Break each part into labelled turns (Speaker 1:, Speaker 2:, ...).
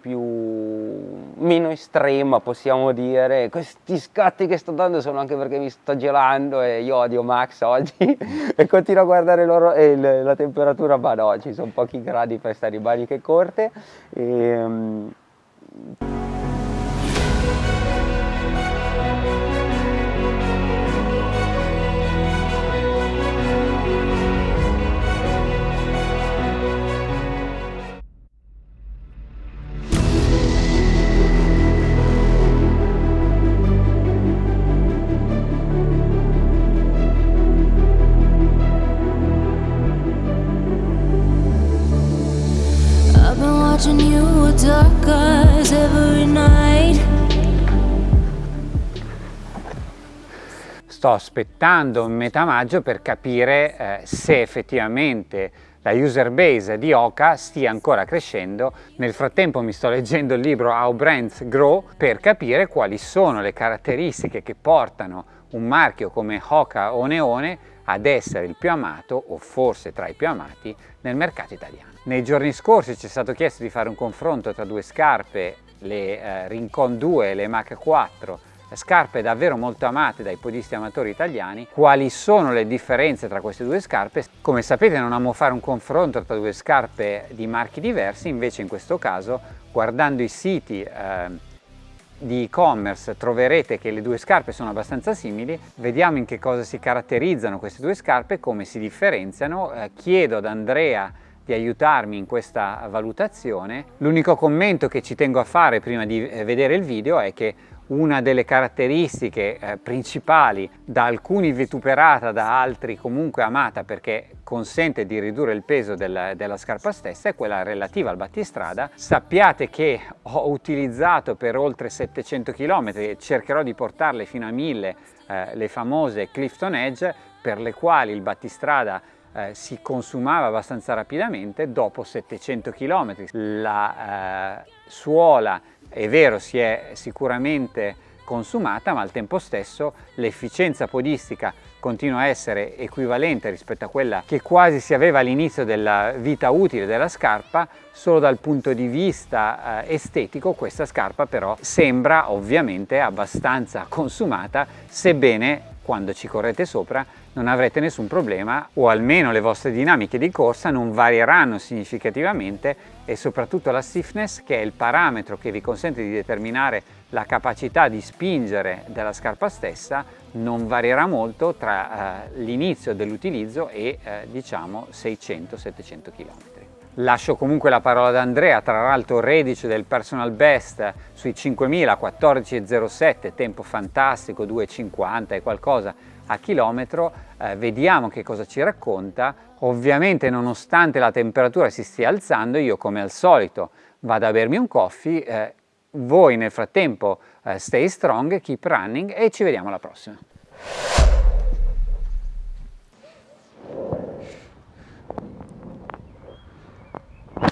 Speaker 1: più meno estrema possiamo dire. Questi scatti che sto dando sono anche perché mi sto gelando e io odio Max oggi. E continuo a guardare loro, e la temperatura ma no ci sono pochi gradi per stare in maniche corte. E, um... sto aspettando metà maggio per capire eh, se effettivamente la user base di Oka stia ancora crescendo. Nel frattempo mi sto leggendo il libro How Brands Grow per capire quali sono le caratteristiche che portano un marchio come Oka o Neone ad essere il più amato o forse tra i più amati nel mercato italiano. Nei giorni scorsi ci è stato chiesto di fare un confronto tra due scarpe, le eh, Rincon 2 e le Mach 4 scarpe davvero molto amate dai podisti amatori italiani. Quali sono le differenze tra queste due scarpe? Come sapete non amo fare un confronto tra due scarpe di marchi diversi, invece in questo caso guardando i siti eh, di e-commerce troverete che le due scarpe sono abbastanza simili, vediamo in che cosa si caratterizzano queste due scarpe, come si differenziano, eh, chiedo ad Andrea di aiutarmi in questa valutazione. L'unico commento che ci tengo a fare prima di eh, vedere il video è che una delle caratteristiche eh, principali da alcuni vituperata, da altri comunque amata perché consente di ridurre il peso del, della scarpa stessa è quella relativa al battistrada. Sappiate che ho utilizzato per oltre 700 km e cercherò di portarle fino a 1000 eh, le famose Clifton Edge per le quali il battistrada eh, si consumava abbastanza rapidamente dopo 700 km. La eh, suola è vero si è sicuramente consumata ma al tempo stesso l'efficienza podistica continua a essere equivalente rispetto a quella che quasi si aveva all'inizio della vita utile della scarpa solo dal punto di vista eh, estetico questa scarpa però sembra ovviamente abbastanza consumata sebbene quando ci correte sopra non avrete nessun problema o almeno le vostre dinamiche di corsa non varieranno significativamente e soprattutto la stiffness che è il parametro che vi consente di determinare la capacità di spingere della scarpa stessa non varierà molto tra eh, l'inizio dell'utilizzo e eh, diciamo 600-700 km. Lascio comunque la parola ad Andrea, tra l'altro reduce del personal best sui 5000, 14,07, tempo fantastico, 2,50 e qualcosa a chilometro, eh, vediamo che cosa ci racconta. Ovviamente nonostante la temperatura si stia alzando, io come al solito vado a bermi un coffee, eh, voi nel frattempo eh, stay strong, keep running e ci vediamo alla prossima.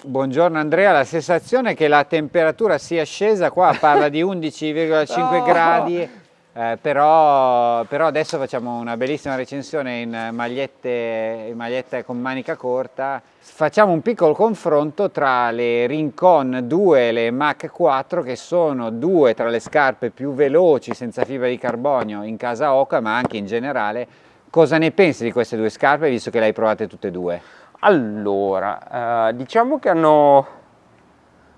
Speaker 1: Buongiorno Andrea, la sensazione è che la temperatura sia scesa qua, parla di 11,5 no. gradi, eh, però, però, adesso facciamo una bellissima recensione in magliette, in magliette con manica corta. Facciamo un piccolo confronto tra le Rincon 2 e le Mach 4 che sono due tra le scarpe più veloci senza fibra di carbonio in casa Oca ma anche in generale. Cosa ne pensi di queste due scarpe visto che le hai provate tutte e due?
Speaker 2: Allora, eh, diciamo che hanno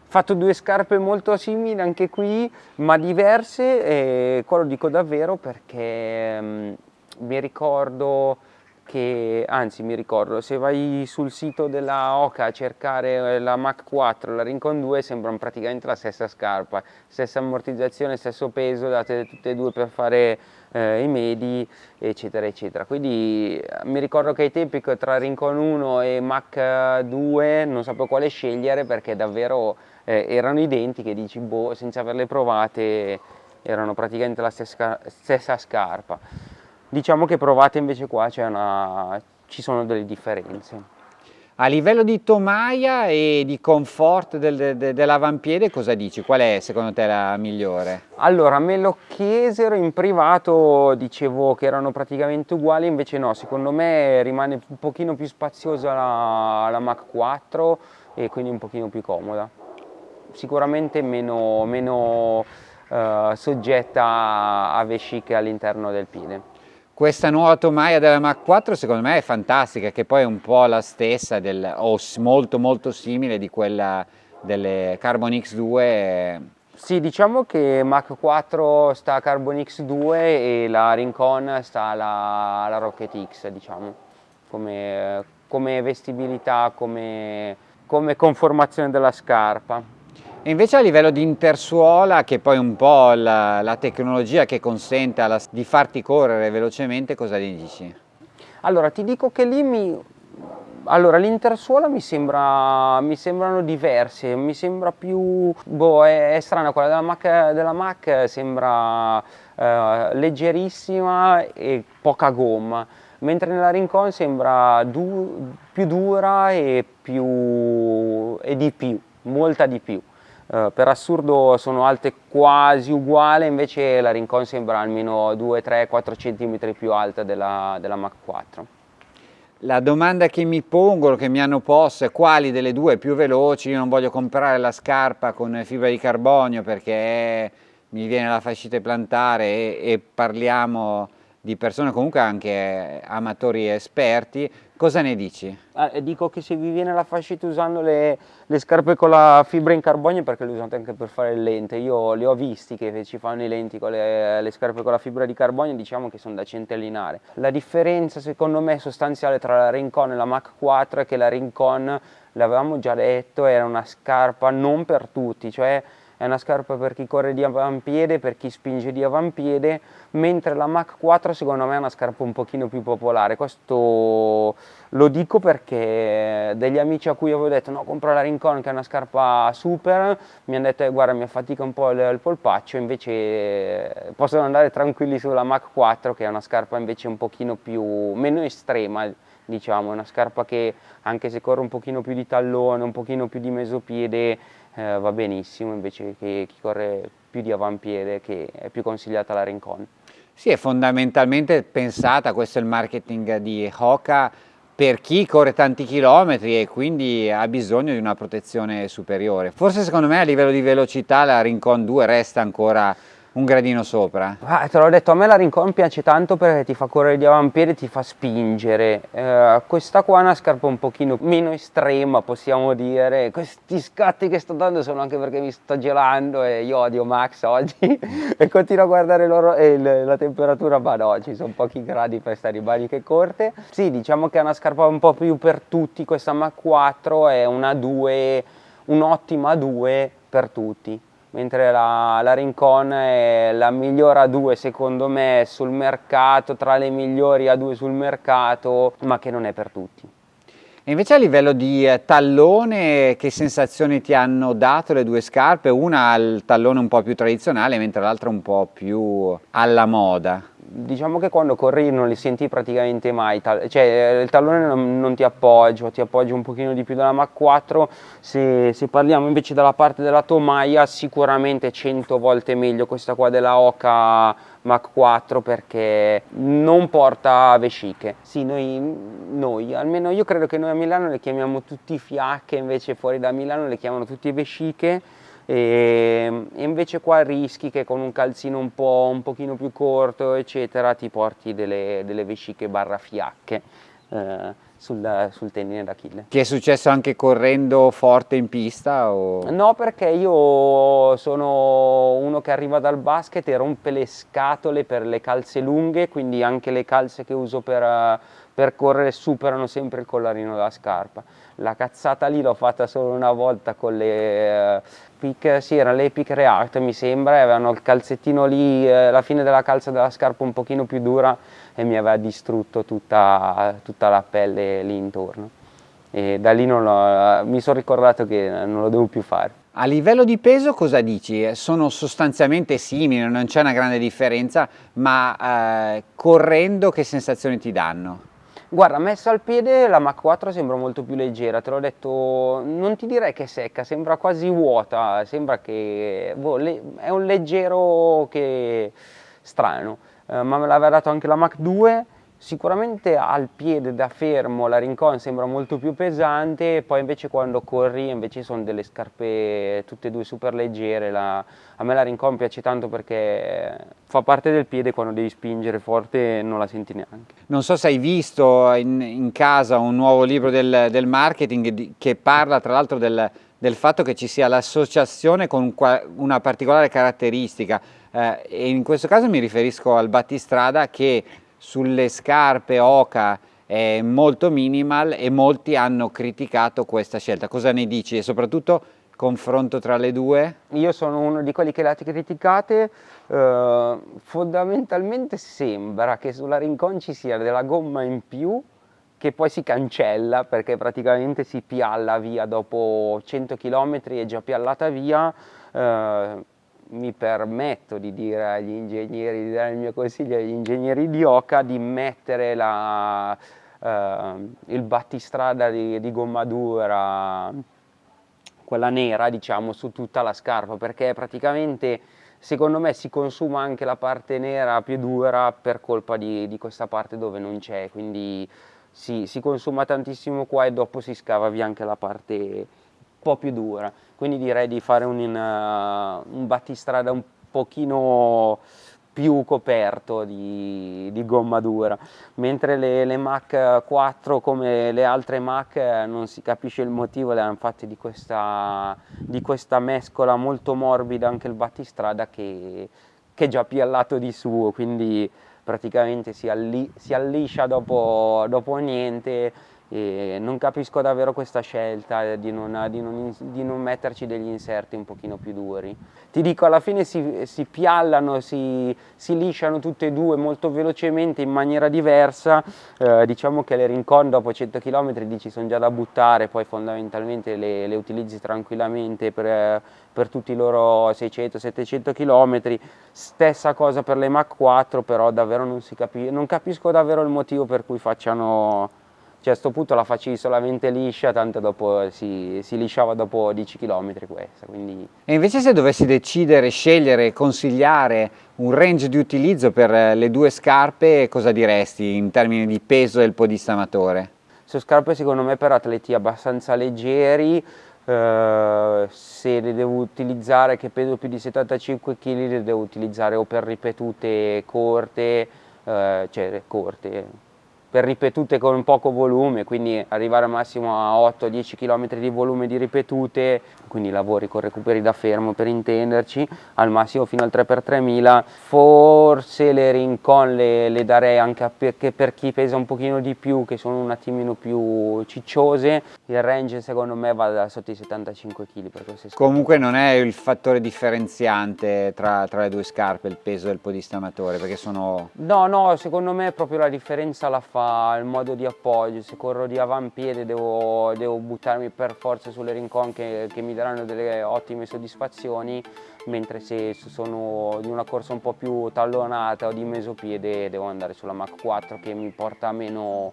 Speaker 2: fatto due scarpe molto simili anche qui, ma diverse, e qua lo dico davvero perché um, mi ricordo che, anzi mi ricordo, se vai sul sito della Oca a cercare la Mach 4, la Rincon 2, sembrano praticamente la stessa scarpa, stessa ammortizzazione, stesso peso, date tutte e due per fare eh, i medi eccetera eccetera. Quindi eh, mi ricordo che ai tempi tra Rincon 1 e Mach 2 non sapevo quale scegliere perché davvero eh, erano identiche dici boh senza averle provate erano praticamente la stessa, stessa scarpa diciamo che provate invece qua una, ci sono delle differenze
Speaker 1: a livello di tomaia e di comfort del, de, dell'avampiede cosa dici? Qual è secondo te la migliore?
Speaker 2: Allora me lo chiesero in privato, dicevo che erano praticamente uguali, invece no, secondo me rimane un pochino più spaziosa la, la Mach 4 e quindi un pochino più comoda. sicuramente meno, meno uh, soggetta a vesciche all'interno del piede.
Speaker 1: Questa nuova tomaia della Mach 4 secondo me è fantastica, che poi è un po' la stessa del, o molto molto simile di quella delle Carbon X2
Speaker 2: sì, diciamo che Mach 4 sta a Carbon X2 e la Rincon sta alla, alla Rocket X, diciamo, come, come vestibilità, come, come conformazione della scarpa.
Speaker 1: E invece a livello di intersuola, che poi è un po' la, la tecnologia che consente alla, di farti correre velocemente, cosa dici?
Speaker 2: Allora, ti dico che lì mi, allora, l'intersuola mi, sembra, mi sembrano diverse, mi sembra più, boh, è, è strana, quella della Mac, della Mac sembra eh, leggerissima e poca gomma, mentre nella Rincon sembra du, più dura e, più, e di più, molta di più. Uh, per assurdo sono alte quasi uguali, invece la Rincon sembra almeno 2, 3, 4 cm più alta della, della Mach 4.
Speaker 1: La domanda che mi pongono, che mi hanno posto è quali delle due più veloci, io non voglio comprare la scarpa con fibra di carbonio perché mi viene la fascite plantare e, e parliamo di persone comunque anche amatori esperti, cosa ne dici?
Speaker 2: Ah, dico che se vi viene la fascite usando le, le, scarpe con la fibra in carbonio perché le usate anche per fare le lenti, io li ho visti che ci fanno i lenti con le, le scarpe con la fibra di carbonio, diciamo che sono da centellinare. La differenza secondo me sostanziale tra la Rincon e la Mach 4 è che la Rincon, l'avevamo già detto, era una scarpa non per tutti, cioè è una scarpa per chi corre di avampiede, per chi spinge di avampiede, mentre la Mach 4 secondo me è una scarpa un pochino più popolare, questo lo dico perché degli amici a cui avevo detto no compra la Rincon che è una scarpa super, mi hanno detto eh, guarda mi affatica un po' il, il polpaccio, invece eh, possono andare tranquilli sulla Mach 4 che è una scarpa invece un pochino più, meno estrema diciamo, è una scarpa che anche se corre un pochino più di tallone, un pochino più di mesopiede eh, va benissimo invece che chi corre più di avampiede che è più consigliata la Rincon.
Speaker 1: Sì, è fondamentalmente pensata, questo è il marketing di Hoka, per chi corre tanti chilometri e quindi ha bisogno di una protezione superiore. Forse secondo me a livello di velocità la Rincon 2 resta ancora un gradino sopra.
Speaker 2: Ah, te l'ho detto, a me la Rincon piace tanto perché ti fa correre di avampiede, ti fa spingere. Eh, questa qua è una scarpa un pochino meno estrema, possiamo dire. Questi scatti che sto dando sono anche perché mi sto gelando e io odio Max oggi e continuo a guardare loro, eh, la temperatura, ma no, ci sono pochi gradi per stare in maniche corte. Sì, diciamo che è una scarpa un po' più per tutti, questa Mach 4 è una 2, un'ottima 2 per tutti mentre la, la Rincon è la migliore A2 secondo me sul mercato, tra le migliori A2 sul mercato, ma che non è per tutti.
Speaker 1: E invece a livello di eh, tallone, che sensazioni ti hanno dato le due scarpe? Una ha il tallone un po' più tradizionale, mentre l'altra un po' più alla moda
Speaker 2: diciamo che quando corri non li senti praticamente mai, cioè il tallone non, non ti appoggio, ti appoggio un pochino di più della Mach 4, se, se, parliamo invece dalla parte della tomaia sicuramente 100 volte meglio questa qua della Oca Mach 4 perché non porta vesciche, sì noi, noi, almeno io credo che noi a Milano le chiamiamo tutti fiacche, invece fuori da Milano le chiamano tutti vesciche, e, e invece qua rischi che con un calzino un po' un pochino più corto eccetera ti porti delle, delle vesciche barra fiacche eh, sul, sul tendine d'Achille.
Speaker 1: Ti è successo anche correndo forte in pista? O?
Speaker 2: No perché io sono uno che arriva dal basket e rompe le scatole per le calze lunghe quindi anche le calze che uso per, per correre superano sempre il collarino della scarpa la cazzata lì l'ho fatta solo una volta con le uh, Peak, sì erano le React mi sembra, avevano il calzettino lì, eh, la fine della calza della scarpa un pochino più dura e mi aveva distrutto tutta, tutta la pelle lì intorno e da lì mi sono ricordato che non lo devo più fare.
Speaker 1: A livello di peso cosa dici? Sono sostanzialmente simili, non c'è una grande differenza, ma eh, correndo che sensazioni ti danno?
Speaker 2: Guarda, messa al piede la Mach 4 sembra molto più leggera, te l'ho detto, non ti direi che è secca, sembra quasi vuota, sembra che boh, è un leggero che strano, eh, ma me l'aveva dato anche la Mach 2 Sicuramente al piede da fermo la Rincon sembra molto più pesante, poi invece quando corri invece sono delle scarpe tutte e due super leggere, la, a me la Rincon piace tanto perché fa parte del piede quando devi spingere forte non la senti neanche.
Speaker 1: Non so se hai visto in, in casa un nuovo libro del, del marketing che parla tra l'altro del, del fatto che ci sia l'associazione con una particolare caratteristica eh, e in questo caso mi riferisco al battistrada che sulle scarpe Oca è molto minimal e molti hanno criticato questa scelta. Cosa ne dici? E soprattutto confronto tra le due?
Speaker 2: Io sono uno di quelli che le ha criticate, eh, fondamentalmente sembra che sulla Rincon ci sia della gomma in più che poi si cancella perché praticamente si pialla via dopo 100 km è già piallata via eh, mi permetto di dire agli ingegneri, di dare il mio consiglio agli ingegneri di Oca di mettere la, eh, il battistrada di, di gomma dura, quella nera diciamo, su tutta la scarpa perché praticamente secondo me si consuma anche la parte nera più dura per colpa di, di questa parte dove non c'è, quindi si, si consuma tantissimo qua e dopo si scava via anche la parte po' più dura, quindi direi di fare un, uh, un battistrada un pochino più coperto di, di gomma dura, mentre le, le, Mac 4 come le altre Mac non si capisce il motivo, le hanno fatte di questa, di questa mescola molto morbida anche il battistrada che, che è già piallato di suo, quindi praticamente si, alli, si alliscia dopo, dopo niente e non capisco davvero questa scelta di non, di, non, di non, metterci degli inserti un pochino più duri. Ti dico, alla fine si, si piallano, si, si, lisciano tutte e due molto velocemente in maniera diversa, eh, diciamo che le Rincon dopo 100 km dici sono già da buttare, poi fondamentalmente le, le utilizzi tranquillamente per, per tutti i loro 600-700 km, stessa cosa per le Mach 4, però davvero non, capi non capisco davvero il motivo per cui facciano cioè a questo punto la facevi solamente liscia, tanto dopo si, si lisciava dopo 10 km questa. Quindi...
Speaker 1: E invece se dovessi decidere, scegliere, consigliare un range di utilizzo per le due scarpe, cosa diresti in termini di peso del podista amatore?
Speaker 2: Sono scarpe secondo me per atleti abbastanza leggeri, Uh, se le devo utilizzare che peso più di 75 kg le devo utilizzare o per ripetute corte, uh, cioè corte, per ripetute con poco volume, quindi arrivare al massimo a 8-10 km di volume di ripetute, quindi lavori con recuperi da fermo per intenderci, al massimo fino al 3x3000, forse le Rincon le, le darei anche perché per chi pesa un pochino di più, che sono un attimino più cicciose, il range secondo me va da sotto i 75 kg per queste
Speaker 1: scarpe. Comunque non è il fattore differenziante tra, tra le due scarpe, il peso del podista amatore, perché sono...
Speaker 2: No, no, secondo me proprio la differenza la fa fa il modo di appoggio, se corro di avampiede devo, devo buttarmi per forza sulle rincon che, che, mi daranno delle ottime soddisfazioni, mentre se sono di una corsa un po' più tallonata o di mesopiede devo andare sulla Mach 4 che mi porta meno,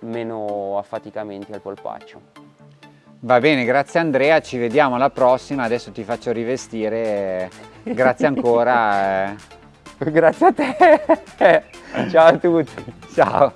Speaker 2: meno affaticamenti al polpaccio.
Speaker 1: Va bene, grazie Andrea, ci vediamo alla prossima, adesso ti faccio rivestire, grazie ancora.
Speaker 2: grazie a te, ciao a tutti.
Speaker 1: Ciao.